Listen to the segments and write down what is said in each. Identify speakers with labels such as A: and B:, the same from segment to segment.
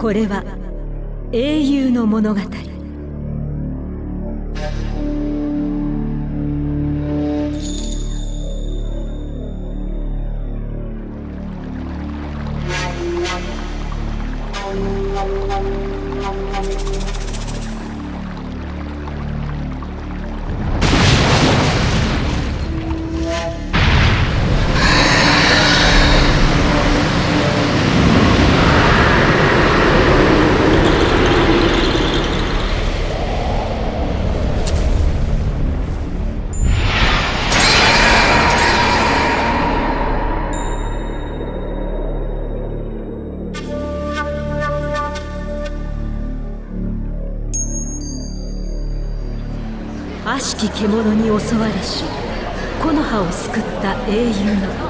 A: これは英雄の物語。き獣に襲われし木の葉を救った英雄の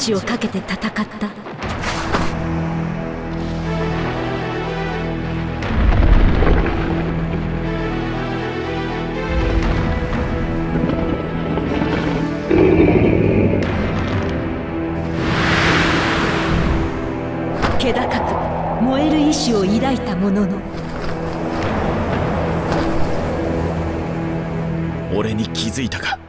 A: 命を懸けて戦った。気高く燃える意志を抱いたものの。
B: 俺に気づいたか？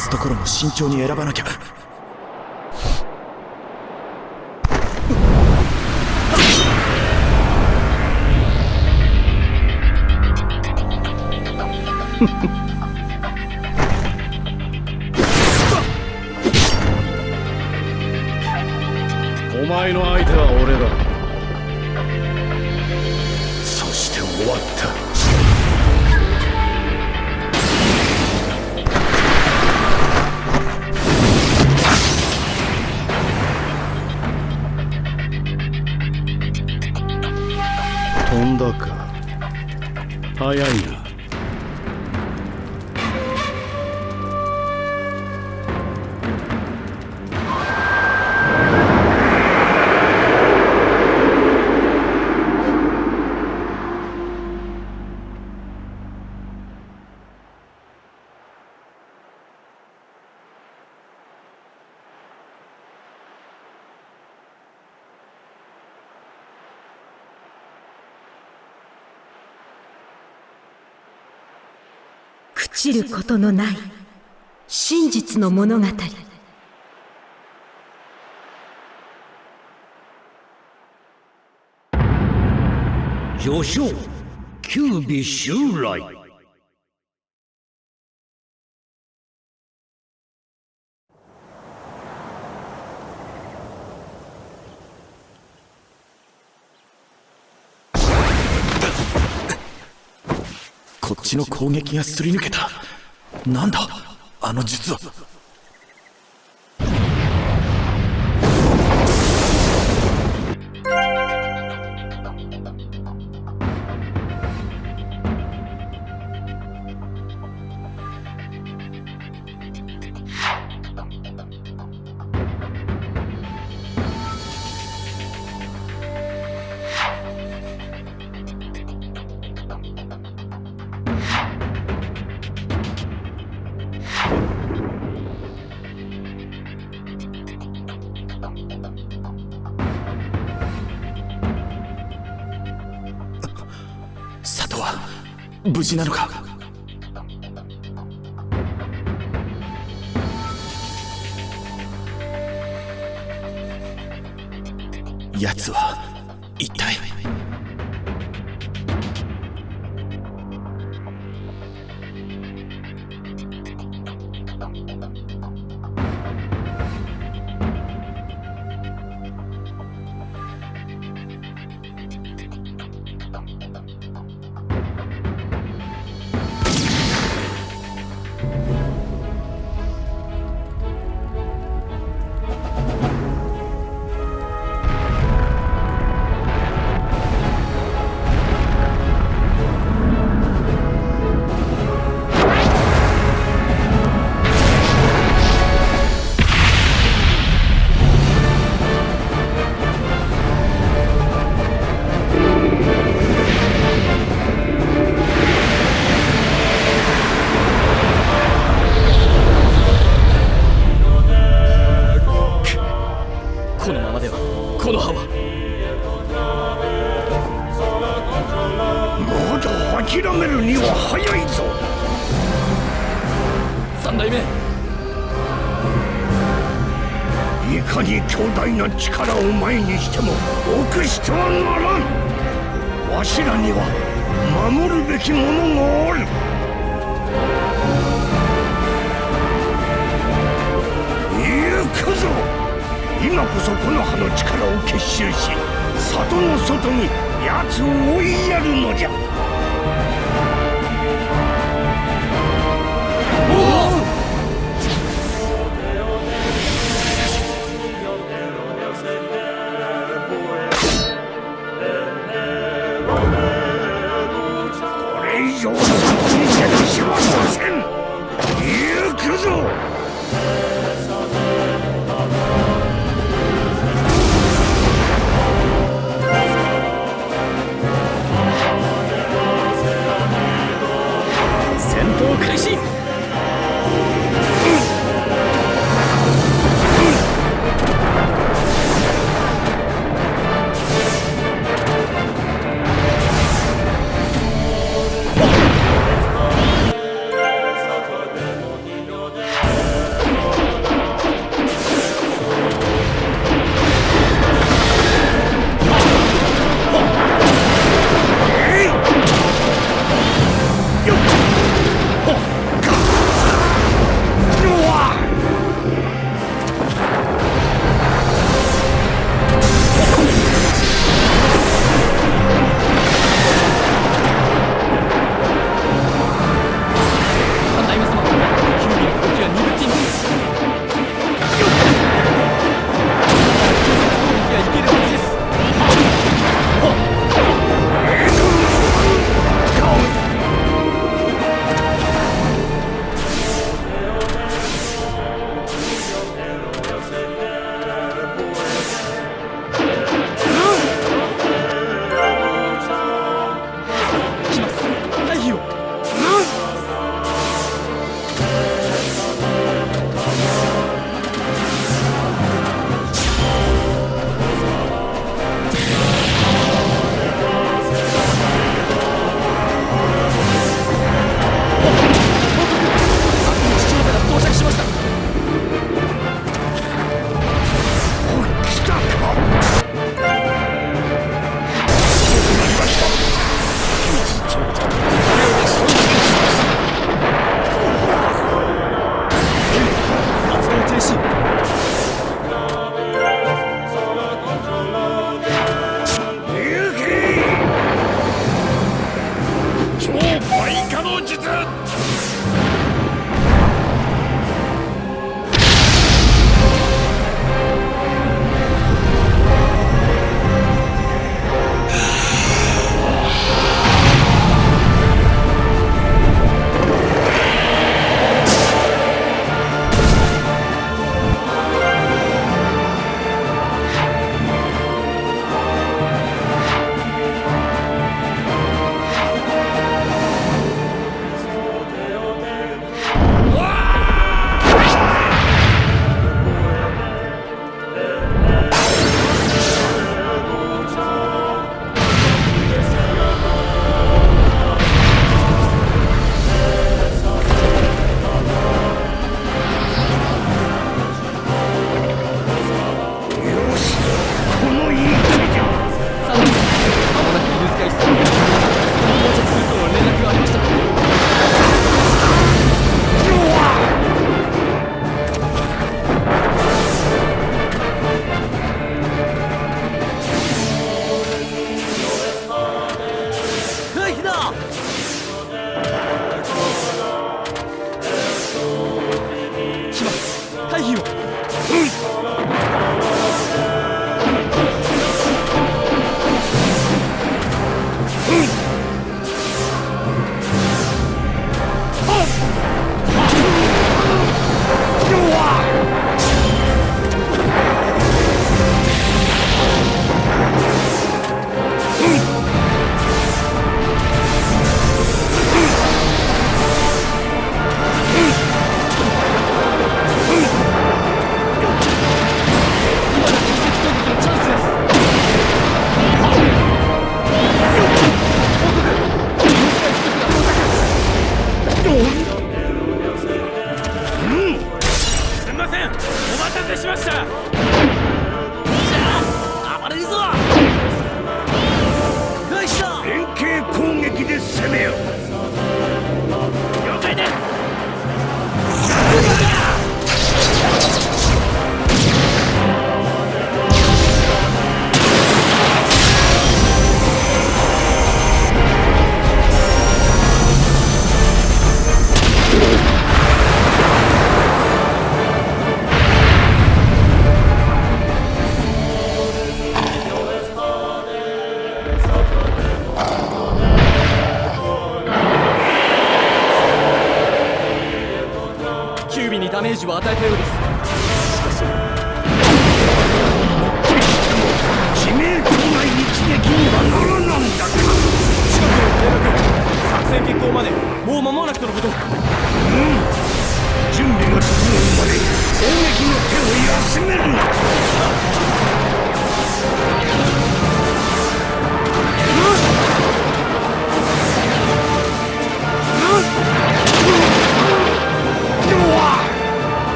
B: すところも慎重に選ばなきゃ。
C: お前の相手は俺だ。早い
A: 知ることのない真実の物語。
D: 序章九尾襲来
B: ちの攻撃がすり抜けた。なんだ？あの術は。事なのか？奴は一体？
D: かに強大な力を前にしても臆してはならん。わしらには守るべきものがある。行くぞ。今こそこの葉の力を結集し里の外に奴を追いやるのじゃ。こ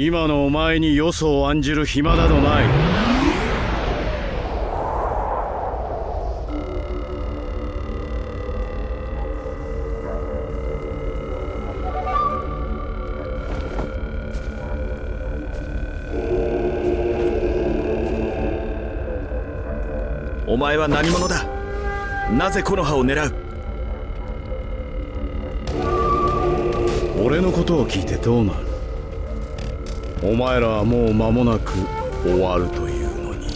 E: 今の
D: お
C: 前によそを案じる暇などない。
B: お前は何者だ？なぜこの葉を狙う？
C: 俺のことを聞いてどうなるお前らはもう間もなく終わるというのに。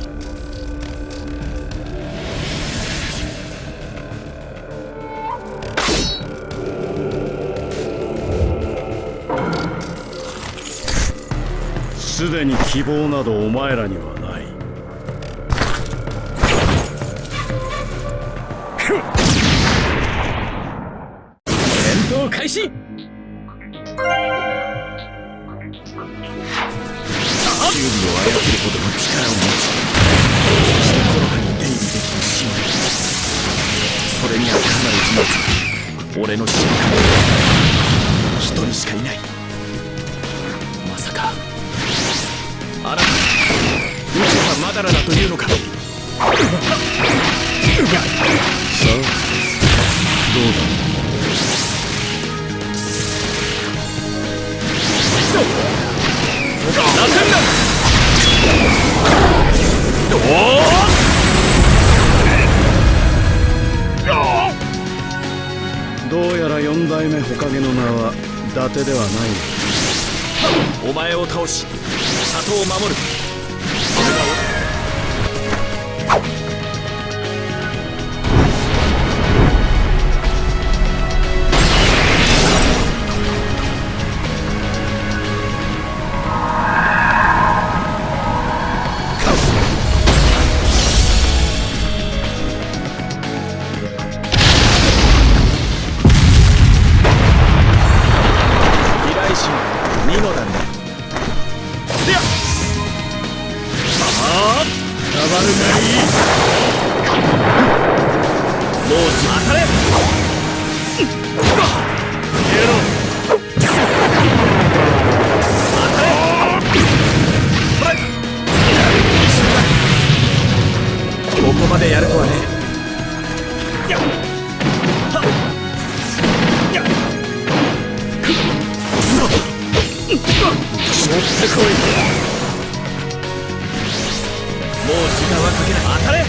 C: すでに希望などお前らにはない。戦闘開始。代目火影の名は伊達ではない。
B: お前を倒し里を守る。はかけない。当たれ。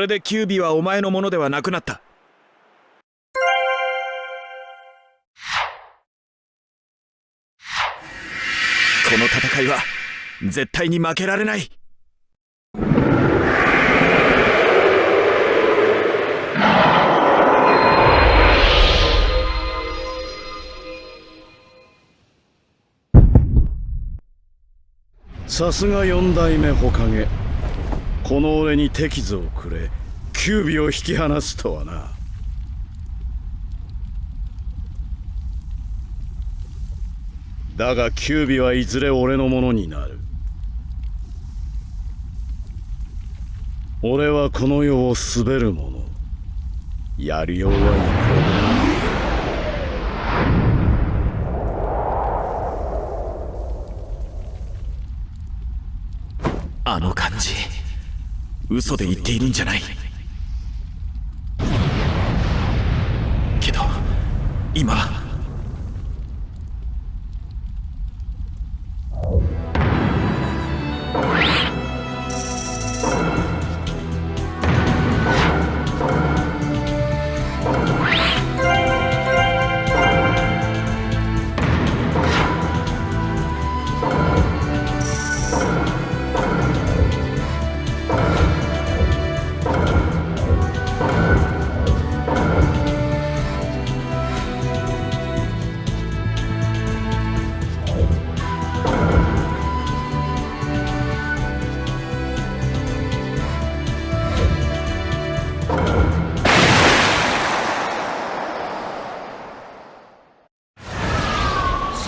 B: れでキュービはお前のものではなくなった。この戦いは絶対に負けられない。
C: さすが四代目火影この俺に手図をくれ。キュービを引き離すとはな。だがキュービはいずれ俺のものになる。俺はこの世を滑る者やりようはい
B: あの感じ嘘で言っているんじゃない。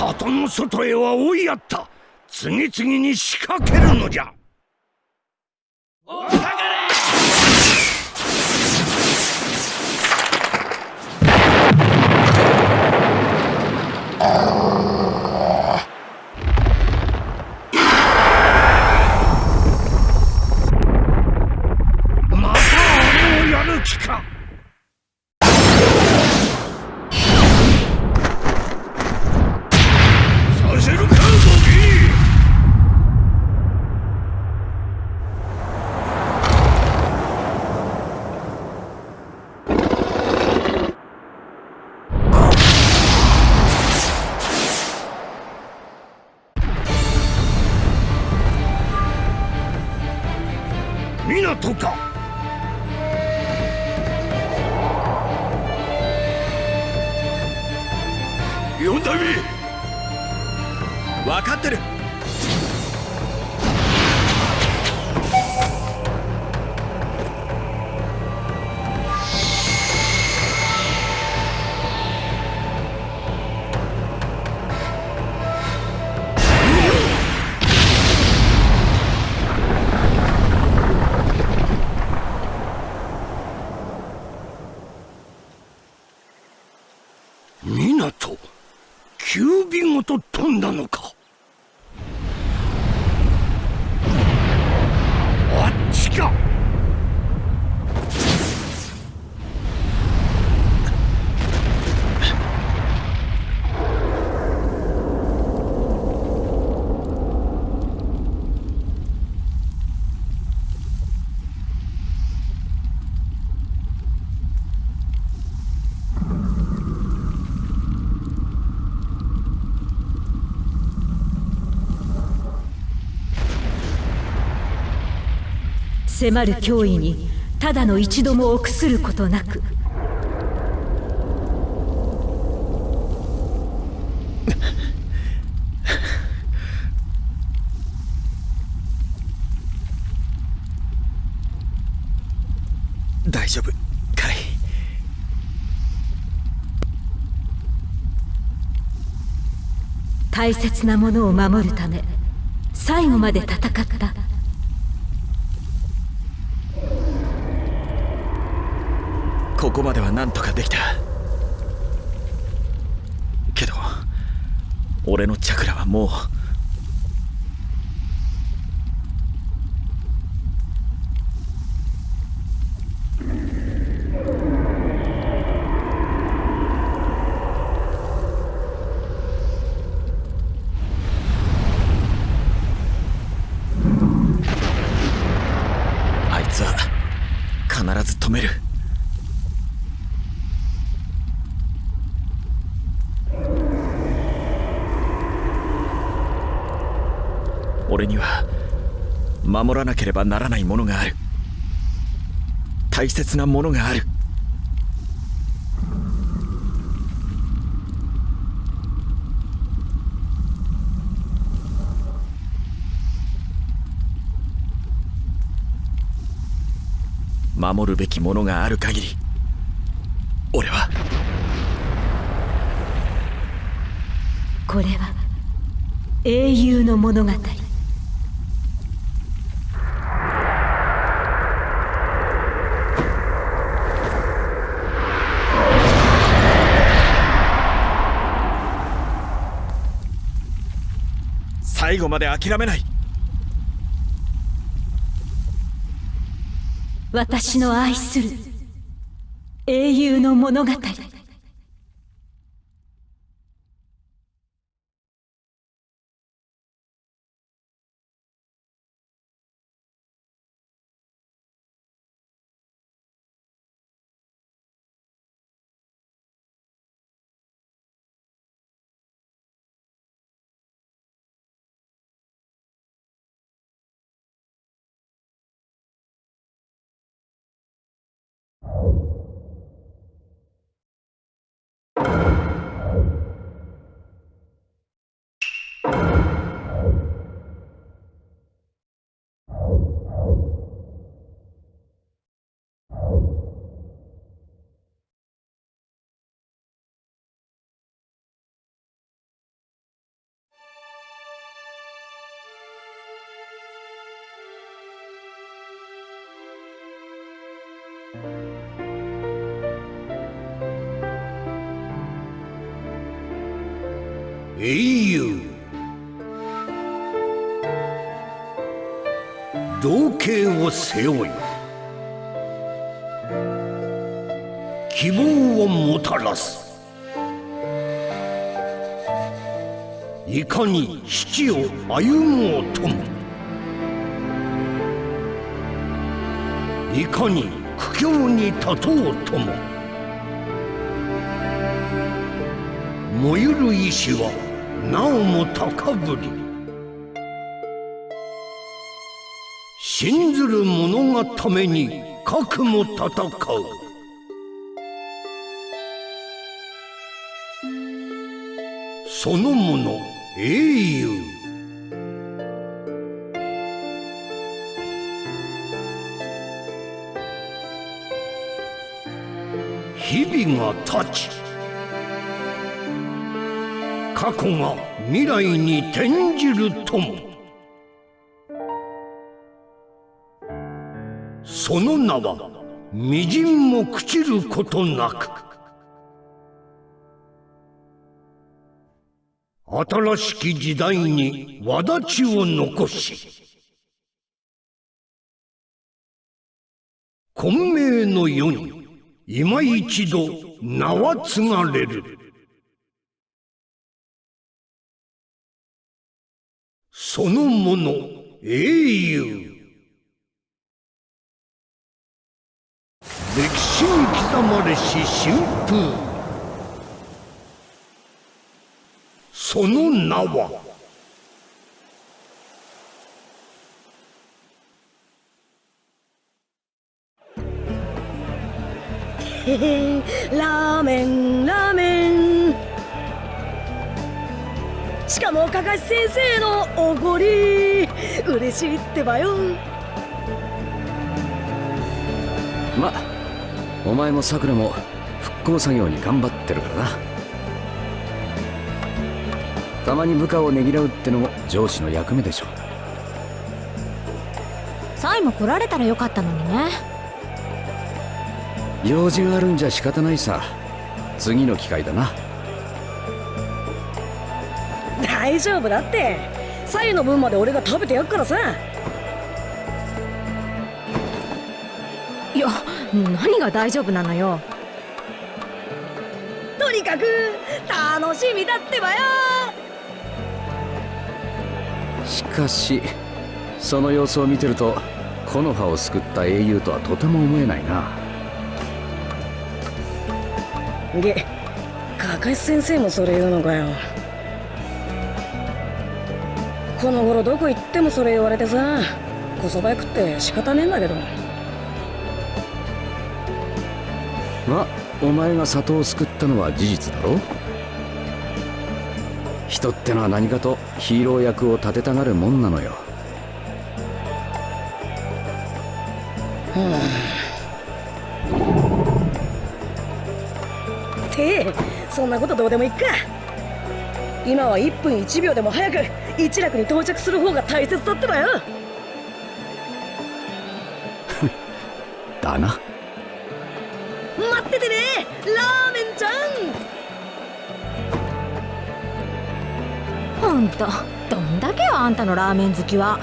D: 里の外へは追いやった。次々に仕掛けるのじゃ。またと飛んだのかあっちか
A: 迫る脅威にただの一度も臆することなく。
B: 大丈夫かい？
A: 大切なものを守るため最後まで戦った
B: ここまでは何とかできた。けど俺のチャクラはもうあいつは必ず止める俺には守らなければならないものがある。大切なものがある。守るべきものがある限り俺は。
A: これは英雄の物語。
B: 最後まで諦めない。
A: 私の愛する英雄の物語。
D: 英雄。同型を背負い希望をもたらす。いかに父を歩もうともいかに苦境に立とうとも。燃ゆる意志はなおも高ぶり。信ずる者がために核も戦う。そのもの英雄。が経ち。過去が未来に転じるとも。その名はみじんも朽ちることなく。新しき時代に轍を残し。混迷の世に今一度名は継がれる。そのもの英雄。歴史に刻まれし春風その名は
F: ラーメンラーメン。しかもかかし先生のおごり。嬉しいってばよ。
G: まお前もさくらも復興作業に頑張ってるからな。たまに部下をねぎらうってのも上司の役目でしょ。
H: サイも来られたらよかったのにね
G: 用事があるんじゃ仕方ないさ。次の機会だな。
F: 大丈夫だって。サイの分まで俺が食べてやっからさ。
A: いや何が大丈夫なのよ。
F: とにかく楽しみだってばよ。
G: しかしその様子を見てると木の葉を救った英雄とはとても思えないな
F: げかかし先生もそれ言うのかよ。この頃どこ行ってもそれ言われてさこそばや食って仕方ねえんだけど。
G: まお前が里を救ったのは事実だろ？人ってのは何かとヒーロー役を立てたがるもんなのよ。
F: てそんなことどうでもいいか。今は1分1秒でも早く一楽に到着する方が大切だってばよ。
G: だな。
F: 待っててねラーメンちゃん。
H: ほんとどんだけよあんたのラーメン好きは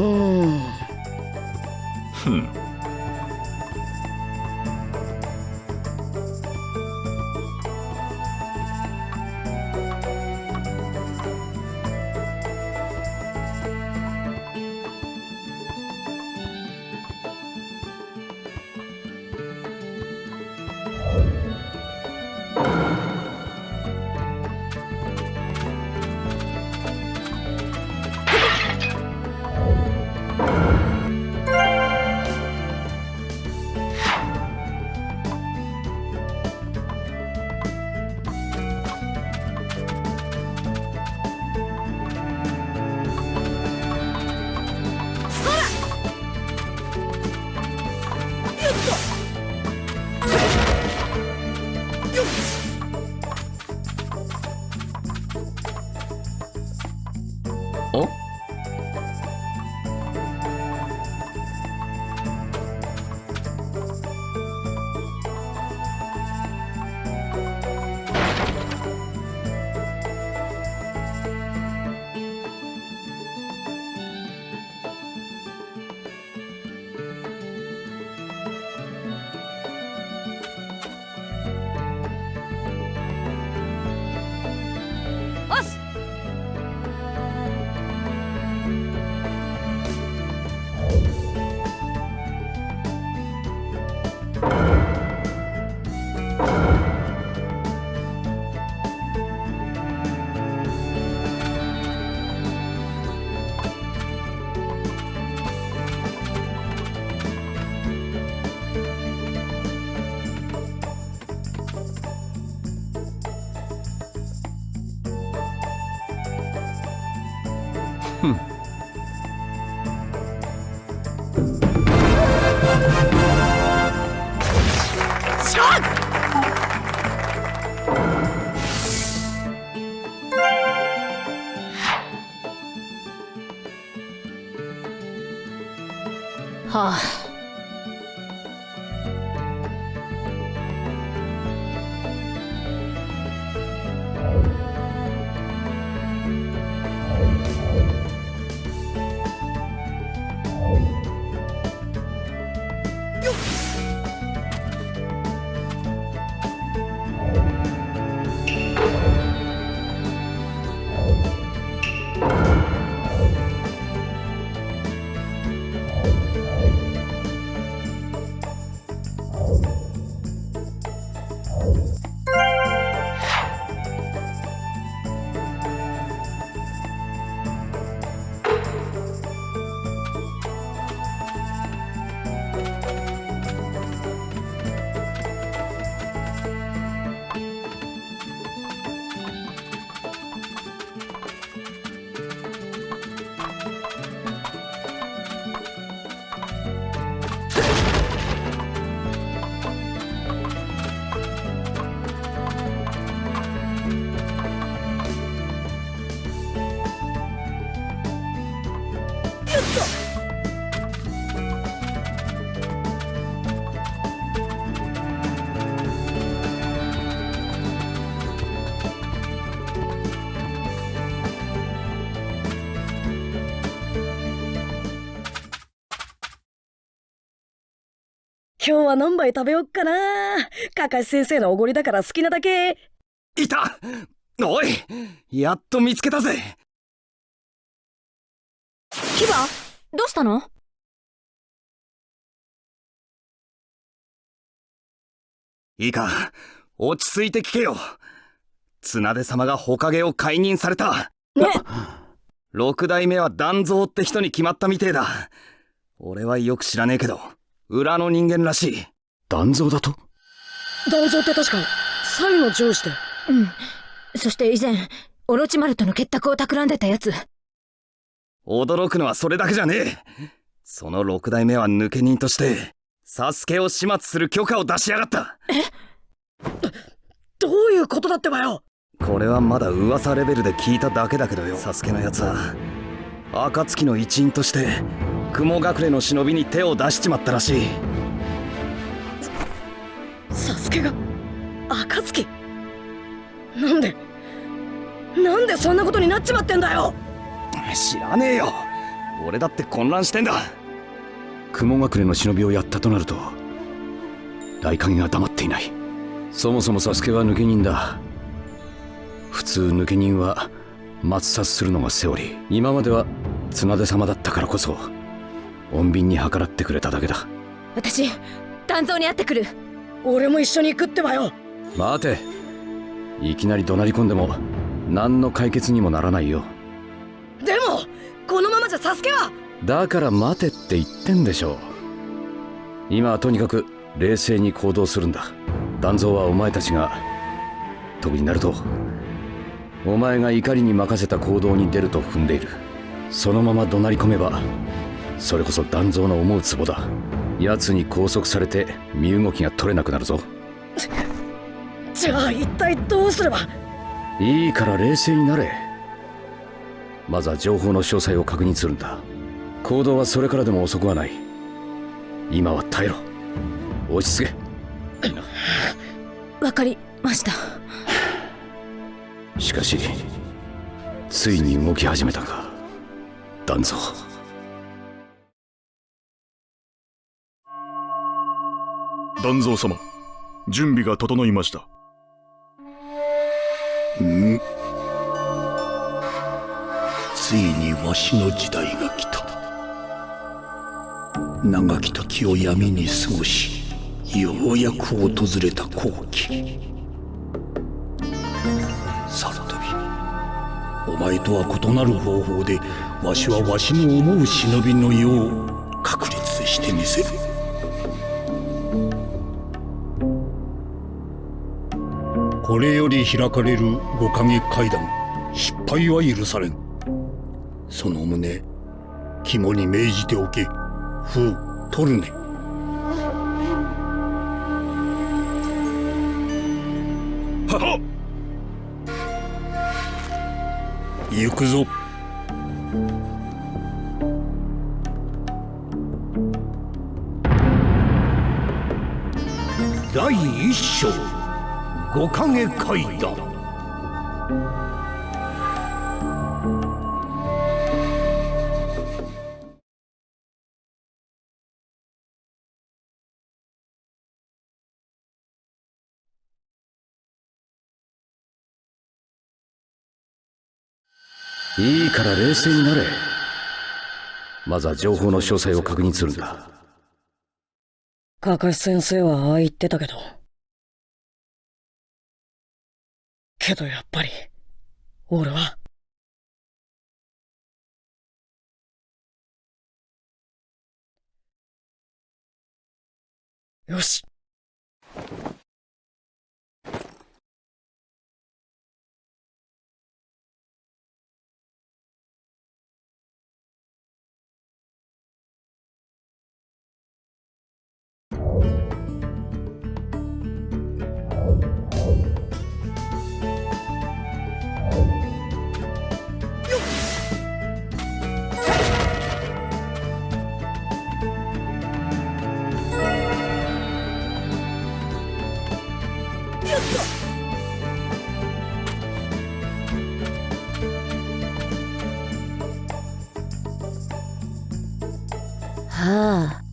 F: う今日は何杯食べよっかな。かかし先生のおごりだから好きなだけ。
I: いた。おい。やっと見つけたぜ。
H: キバどうしたの？
I: いいか。落ち着いて聞けよ。綱出様が火影を解任された。
H: ね。
I: 六代目は団蔵って人に決まったみてえだ。俺はよく知らねえけど裏の人間らしい。
G: 断蔵だと？
F: 団蔵って確かサイの上司で。
H: うん。そして以前オロチマルとの結託を企んでたやつ。
I: 驚くのはそれだけじゃねえ。その六代目は抜け人としてサスケを始末する許可を出しやがった。
F: どういうことだってばよ。
I: これはまだ噂レベルで聞いただけだけどよ。サスケのやつは暁の一員として雲隠れの忍びに手を出しちまったらしい。
F: サスケが暁なんでなんでそんなことになっちまってんだよ。
G: 知らねえよ。俺だって混乱してんだ。雲隠れの忍びをやったとなると大影が黙っていない。そもそもサスケは抜け人だ。普通抜け人は抹殺するのがセオリー。今までは綱手様だったからこそ穏便に計らってくれただけだ。
H: 私丹蔵に会ってくる。
F: 俺も一緒に行くってばよ。
G: 待て。いきなり怒鳴り込んでも何の解決にもならないよ。
F: でもこのままじゃサスケは。
G: だから待てって言ってんでしょう。今はとにかく冷静に行動するんだ。団蔵はお前たちが特になると。お前が怒りに任せた行動に出ると踏んでいる。そのまま怒鳴り込めばそれこそ団蔵の思うツボだ。奴に拘束されて身動きが取れなくなるぞ。
F: じゃあ一体どうすれば？
G: いいから冷静になれ。まずは情報の詳細を確認するんだ。行動はそれからでも遅くはない。今は耐えろ。落ち着け。
H: わかりました。
G: しかしついに動き始めたか。団蔵
J: 団蔵様準備が整いました。
K: ん？ついにわしの時代が来た。長き時を闇に過ごしようやく訪れた好機サルトビお前とは異なる方法でわしはわしの思う忍びの世を確立してみせる。これより開かれる五影階段失敗は許されん。その旨肝に銘じておけ。風トルネ
J: はっ！
K: 行くぞ。第一章五影階段
G: いいから冷静になれ。まずは情報の詳細を確認するんだ。
F: カカシ先生はああ言ってたけどけどやっぱり俺は。よし。
H: あ